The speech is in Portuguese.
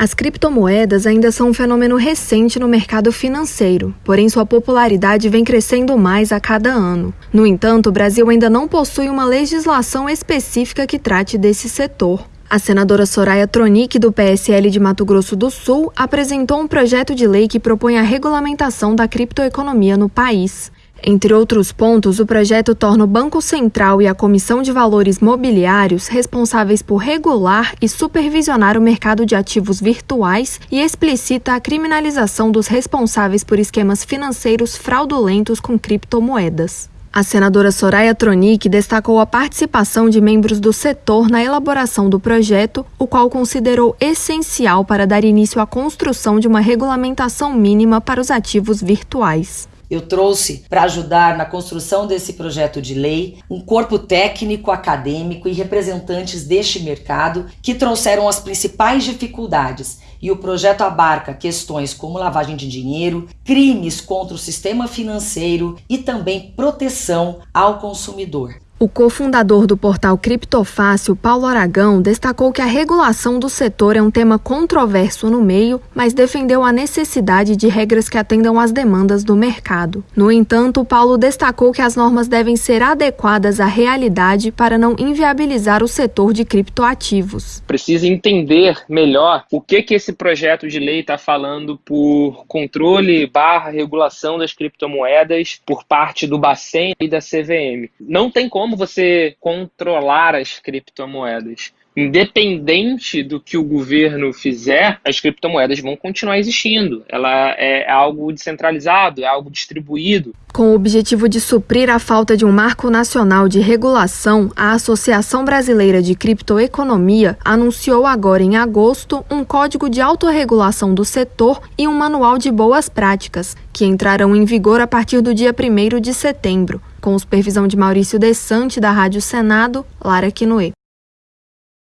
As criptomoedas ainda são um fenômeno recente no mercado financeiro, porém sua popularidade vem crescendo mais a cada ano. No entanto, o Brasil ainda não possui uma legislação específica que trate desse setor. A senadora Soraya Tronic, do PSL de Mato Grosso do Sul, apresentou um projeto de lei que propõe a regulamentação da criptoeconomia no país. Entre outros pontos, o projeto torna o Banco Central e a Comissão de Valores Mobiliários responsáveis por regular e supervisionar o mercado de ativos virtuais e explicita a criminalização dos responsáveis por esquemas financeiros fraudulentos com criptomoedas. A senadora Soraya Tronic destacou a participação de membros do setor na elaboração do projeto, o qual considerou essencial para dar início à construção de uma regulamentação mínima para os ativos virtuais. Eu trouxe para ajudar na construção desse projeto de lei um corpo técnico, acadêmico e representantes deste mercado que trouxeram as principais dificuldades. E o projeto abarca questões como lavagem de dinheiro, crimes contra o sistema financeiro e também proteção ao consumidor. O cofundador do portal Criptofácil, Paulo Aragão, destacou que a regulação do setor é um tema controverso no meio, mas defendeu a necessidade de regras que atendam às demandas do mercado. No entanto, Paulo destacou que as normas devem ser adequadas à realidade para não inviabilizar o setor de criptoativos. Precisa entender melhor o que, que esse projeto de lei está falando por controle barra regulação das criptomoedas por parte do Bacen e da CVM. Não tem como como você controlar as criptomoedas independente do que o governo fizer, as criptomoedas vão continuar existindo. Ela é algo descentralizado, é algo distribuído. Com o objetivo de suprir a falta de um marco nacional de regulação, a Associação Brasileira de Criptoeconomia anunciou agora em agosto um código de autorregulação do setor e um manual de boas práticas, que entrarão em vigor a partir do dia 1 de setembro. Com supervisão de Maurício Desante, da Rádio Senado, Lara Quinoe.